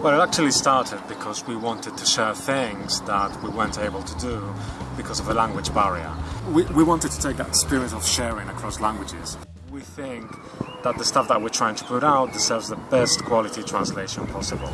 Well, it actually started because we wanted to share things that we weren't able to do because of a language barrier. We, we wanted to take that spirit of sharing across languages. We think that the stuff that we're trying to put out deserves the best quality translation possible.